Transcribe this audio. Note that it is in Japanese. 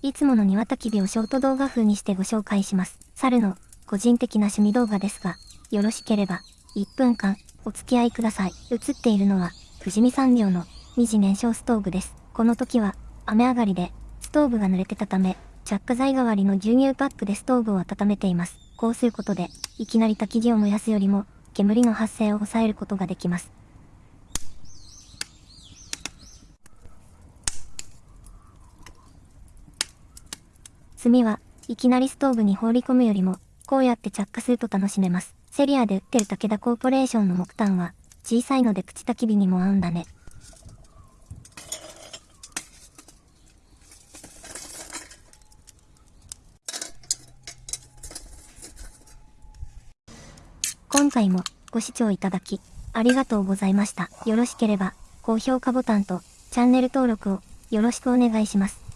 いつもの庭焚き火をショート動画風にしてご紹介します。猿の個人的な趣味動画ですが、よろしければ1分間お付き合いください。映っているのは富士見産業の二次燃焼ストーブです。この時は雨上がりでストーブが濡れてたため、着火剤代わりの牛乳パックでストーブを温めています。こうすることで、いきなり焚き火を燃やすよりも、煙の発生を抑えることができます。炭はいきなりストーブに放り込むよりも、こうやって着火すると楽しめます。セリアで売ってる武田コーポレーションの木炭は、小さいのでプチ焚き火にも合うんだね。今回もご視聴いただき、ありがとうございました。よろしければ、高評価ボタンとチャンネル登録をよろしくお願いします。